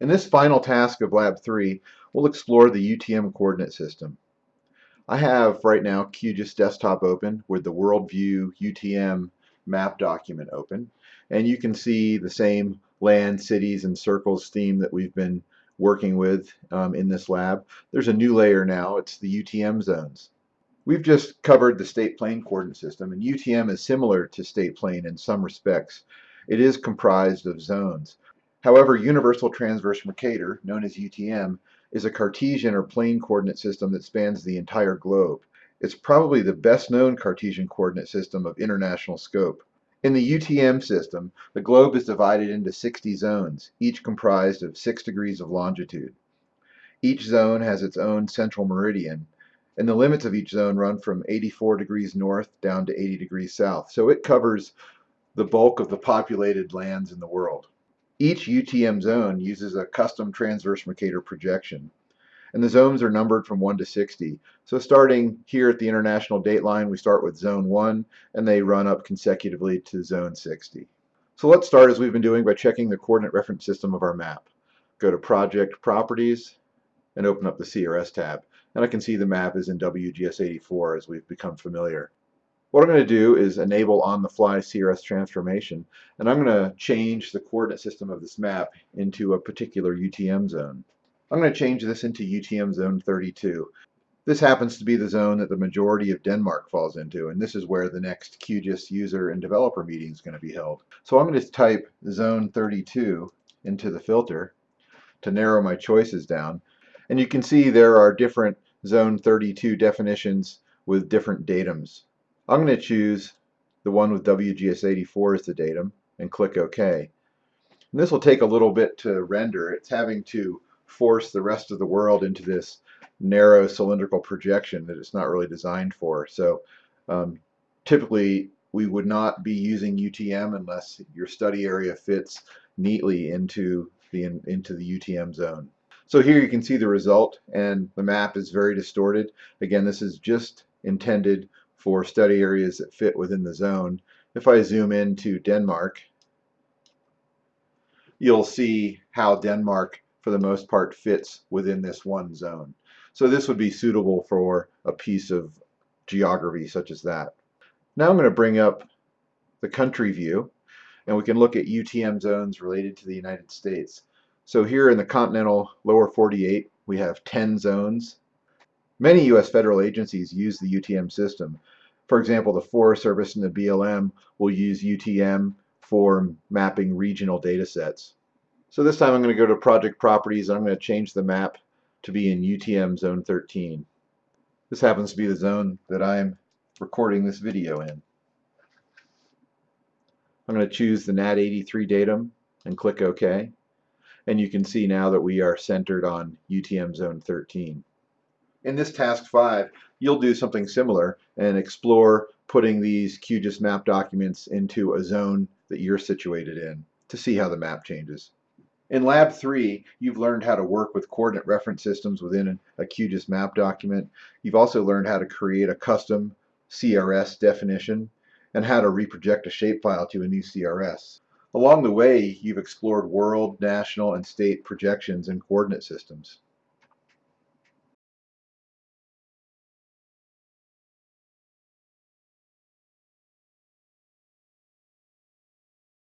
In this final task of Lab 3, we'll explore the UTM coordinate system. I have right now QGIS Desktop open with the WorldView UTM map document open, and you can see the same land, cities, and circles theme that we've been working with um, in this lab. There's a new layer now, it's the UTM zones. We've just covered the state plane coordinate system, and UTM is similar to state plane in some respects. It is comprised of zones. However, Universal Transverse Mercator, known as UTM, is a Cartesian or plane coordinate system that spans the entire globe. It's probably the best known Cartesian coordinate system of international scope. In the UTM system, the globe is divided into 60 zones, each comprised of 6 degrees of longitude. Each zone has its own central meridian, and the limits of each zone run from 84 degrees north down to 80 degrees south. So it covers the bulk of the populated lands in the world. Each UTM zone uses a custom transverse Mercator projection. And the zones are numbered from 1 to 60. So starting here at the international date line, we start with zone 1, and they run up consecutively to zone 60. So let's start as we've been doing by checking the coordinate reference system of our map. Go to Project Properties and open up the CRS tab. And I can see the map is in WGS84 as we've become familiar. What I'm going to do is enable on-the-fly CRS transformation, and I'm going to change the coordinate system of this map into a particular UTM zone. I'm going to change this into UTM zone 32. This happens to be the zone that the majority of Denmark falls into, and this is where the next QGIS user and developer meeting is going to be held. So I'm going to type zone 32 into the filter to narrow my choices down, and you can see there are different zone 32 definitions with different datums. I'm going to choose the one with WGS84 as the datum and click OK. And this will take a little bit to render. It's having to force the rest of the world into this narrow cylindrical projection that it's not really designed for. So um, typically we would not be using UTM unless your study area fits neatly into the into the UTM zone. So here you can see the result and the map is very distorted. Again, this is just intended for study areas that fit within the zone. If I zoom into Denmark, you'll see how Denmark, for the most part, fits within this one zone. So this would be suitable for a piece of geography such as that. Now I'm going to bring up the country view, and we can look at UTM zones related to the United States. So here in the continental lower 48, we have 10 zones Many U.S. federal agencies use the UTM system. For example, the Forest Service and the BLM will use UTM for mapping regional data sets. So this time I'm going to go to Project Properties and I'm going to change the map to be in UTM Zone 13. This happens to be the zone that I'm recording this video in. I'm going to choose the NAD83 datum and click OK. And you can see now that we are centered on UTM Zone 13. In this task 5, you'll do something similar and explore putting these QGIS map documents into a zone that you're situated in to see how the map changes. In Lab 3, you've learned how to work with coordinate reference systems within a QGIS map document. You've also learned how to create a custom CRS definition and how to reproject a shapefile to a new CRS. Along the way, you've explored world, national, and state projections and coordinate systems.